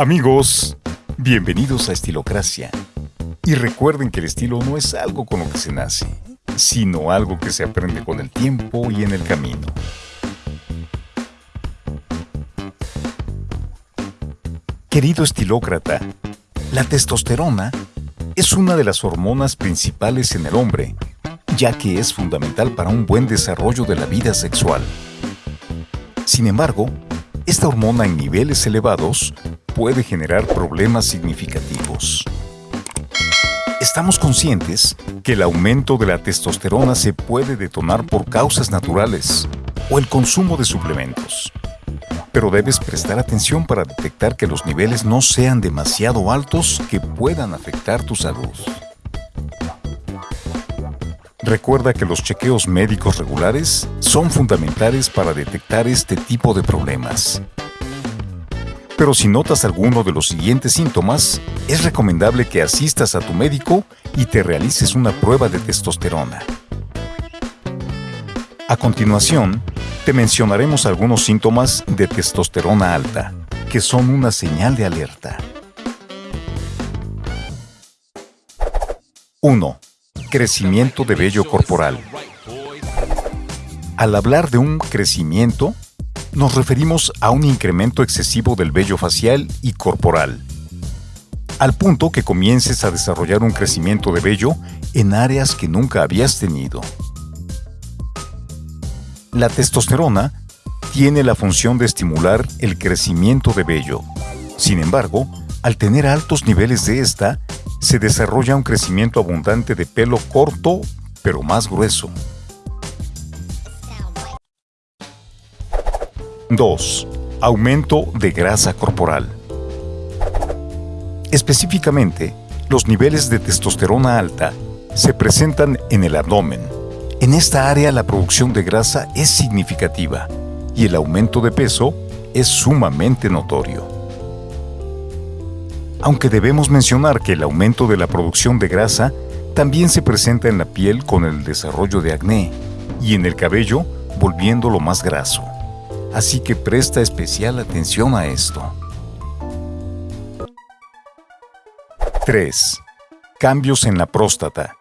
Amigos, bienvenidos a Estilocracia. Y recuerden que el estilo no es algo con lo que se nace, sino algo que se aprende con el tiempo y en el camino. Querido estilócrata, la testosterona es una de las hormonas principales en el hombre, ya que es fundamental para un buen desarrollo de la vida sexual. Sin embargo, esta hormona en niveles elevados puede generar problemas significativos. Estamos conscientes que el aumento de la testosterona se puede detonar por causas naturales o el consumo de suplementos. Pero debes prestar atención para detectar que los niveles no sean demasiado altos que puedan afectar tu salud. Recuerda que los chequeos médicos regulares son fundamentales para detectar este tipo de problemas. Pero si notas alguno de los siguientes síntomas, es recomendable que asistas a tu médico y te realices una prueba de testosterona. A continuación, te mencionaremos algunos síntomas de testosterona alta, que son una señal de alerta. 1. Crecimiento de vello corporal. Al hablar de un crecimiento, nos referimos a un incremento excesivo del vello facial y corporal, al punto que comiences a desarrollar un crecimiento de vello en áreas que nunca habías tenido. La testosterona tiene la función de estimular el crecimiento de vello. Sin embargo, al tener altos niveles de esta, se desarrolla un crecimiento abundante de pelo corto pero más grueso. 2. Aumento de grasa corporal. Específicamente, los niveles de testosterona alta se presentan en el abdomen. En esta área la producción de grasa es significativa y el aumento de peso es sumamente notorio. Aunque debemos mencionar que el aumento de la producción de grasa también se presenta en la piel con el desarrollo de acné y en el cabello volviéndolo más graso así que presta especial atención a esto. 3. Cambios en la próstata.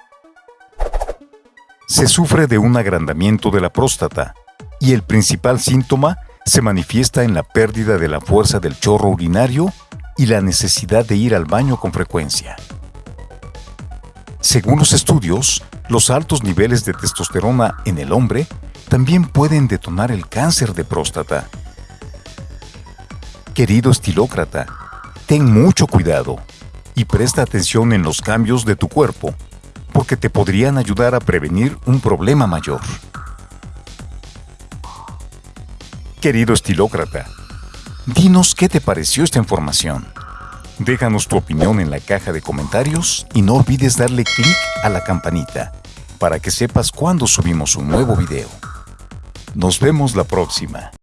Se sufre de un agrandamiento de la próstata y el principal síntoma se manifiesta en la pérdida de la fuerza del chorro urinario y la necesidad de ir al baño con frecuencia. Según los estudios, los altos niveles de testosterona en el hombre también pueden detonar el cáncer de próstata. Querido estilócrata, ten mucho cuidado y presta atención en los cambios de tu cuerpo, porque te podrían ayudar a prevenir un problema mayor. Querido estilócrata, dinos qué te pareció esta información. Déjanos tu opinión en la caja de comentarios y no olvides darle clic a la campanita para que sepas cuando subimos un nuevo video. Nos vemos la próxima.